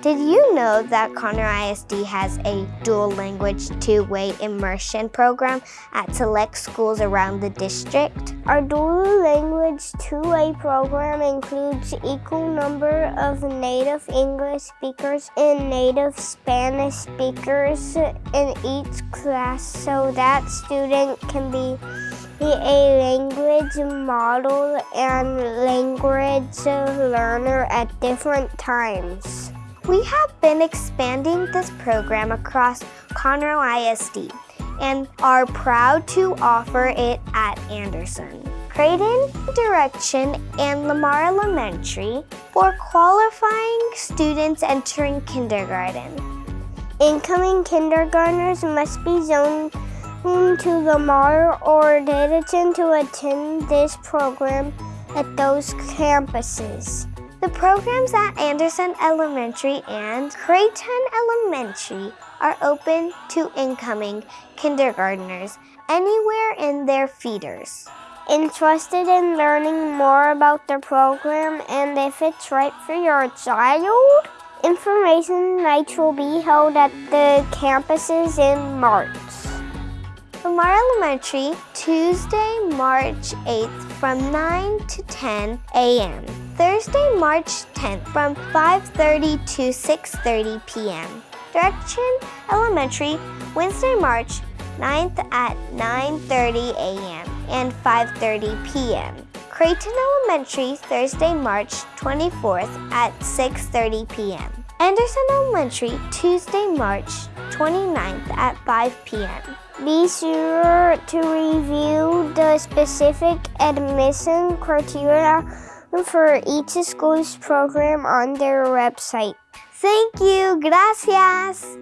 Did you know that Conroe ISD has a dual language two-way immersion program at select schools around the district? Our dual language two-way program includes equal number of native English speakers and native Spanish speakers in each class so that student can be a language model and language learner at different times. We have been expanding this program across Conroe ISD and are proud to offer it at Anderson, Creighton Direction, and Lamar Elementary for qualifying students entering kindergarten. Incoming kindergartners must be zoned to Lamar or Davidson to attend this program at those campuses. The programs at Anderson Elementary and Creighton Elementary are open to incoming kindergartners anywhere in their feeders. Interested in learning more about the program and if it's right for your child? Information nights will be held at the campuses in March. Lamar Elementary, Tuesday, March 8th from 9 to 10 a.m. Thursday, March 10th from 5.30 to 6.30 p.m. Direction Elementary, Wednesday, March 9th at 9.30 a.m. and 5.30 p.m. Creighton Elementary, Thursday, March 24th at 6.30 p.m. Anderson Elementary, Tuesday, March 29th at 5 p.m. Be sure to review the specific admission criteria for each school's program on their website. Thank you. Gracias.